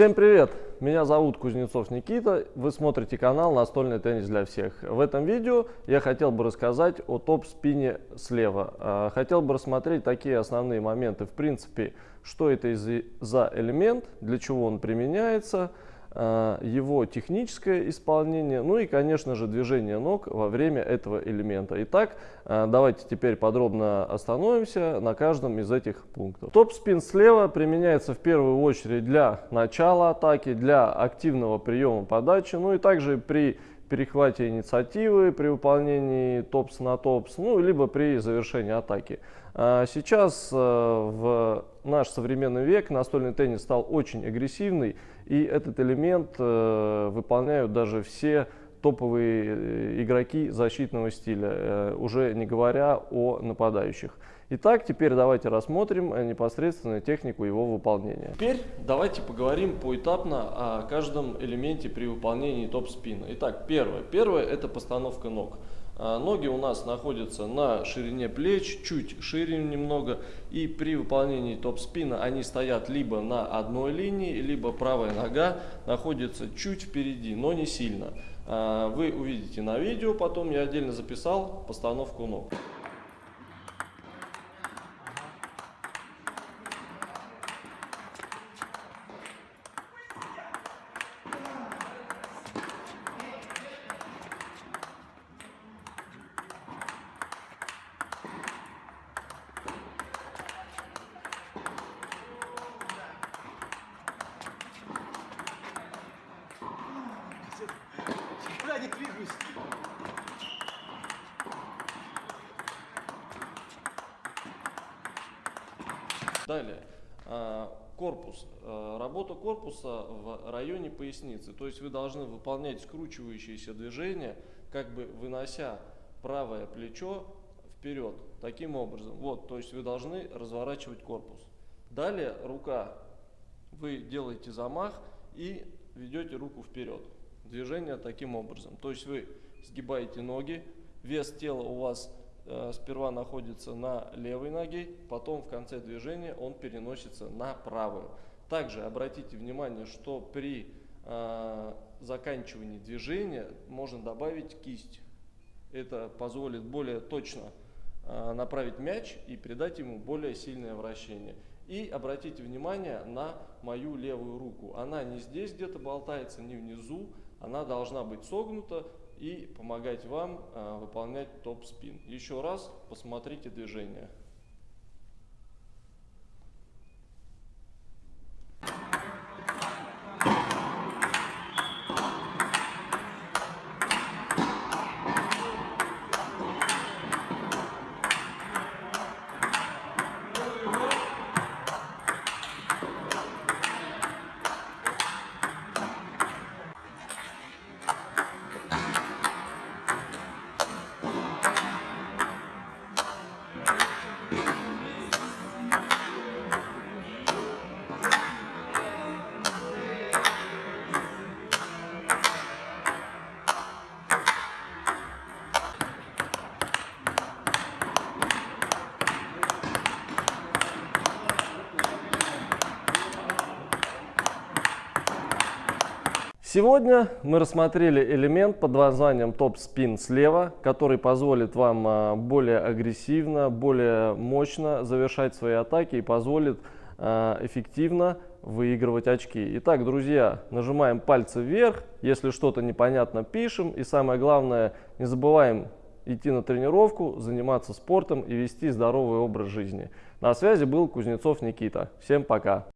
Всем привет! Меня зовут Кузнецов Никита, вы смотрите канал «Настольный теннис для всех». В этом видео я хотел бы рассказать о топ-спине слева. А, хотел бы рассмотреть такие основные моменты, в принципе, что это за элемент, для чего он применяется – его техническое исполнение, ну и, конечно же, движение ног во время этого элемента. Итак, э, давайте теперь подробно остановимся на каждом из этих пунктов. Топ-спин слева применяется в первую очередь для начала атаки, для активного приема подачи, ну и также при перехвате инициативы, при выполнении топс на топс, ну либо при завершении атаки. А сейчас э, в наш современный век настольный теннис стал очень агрессивный, и этот элемент э, выполняют даже все топовые э, игроки защитного стиля, э, уже не говоря о нападающих. Итак, теперь давайте рассмотрим непосредственно технику его выполнения. Теперь давайте поговорим поэтапно о каждом элементе при выполнении топ-спина. Итак, первое. Первое – это постановка ног. А, ноги у нас находятся на ширине плеч, чуть шире немного. И при выполнении топ-спина они стоят либо на одной линии, либо правая нога находится чуть впереди, но не сильно. А, вы увидите на видео, потом я отдельно записал постановку ног. Далее. А, корпус. А, работа корпуса в районе поясницы. То есть вы должны выполнять скручивающиеся движения, как бы вынося правое плечо вперед. Таким образом. Вот, то есть вы должны разворачивать корпус. Далее рука. Вы делаете замах и ведете руку вперед движение таким образом. То есть вы сгибаете ноги, вес тела у вас э, сперва находится на левой ноге, потом в конце движения он переносится на правую. Также обратите внимание, что при э, заканчивании движения можно добавить кисть. Это позволит более точно э, направить мяч и придать ему более сильное вращение. И обратите внимание на мою левую руку. Она не здесь где-то болтается, не внизу, она должна быть согнута и помогать вам э, выполнять топ-спин. Еще раз посмотрите движение. Сегодня мы рассмотрели элемент под названием топ-спин слева, который позволит вам а, более агрессивно, более мощно завершать свои атаки и позволит а, эффективно выигрывать очки. Итак, друзья, нажимаем пальцы вверх, если что-то непонятно пишем и самое главное, не забываем идти на тренировку, заниматься спортом и вести здоровый образ жизни. На связи был Кузнецов Никита. Всем пока!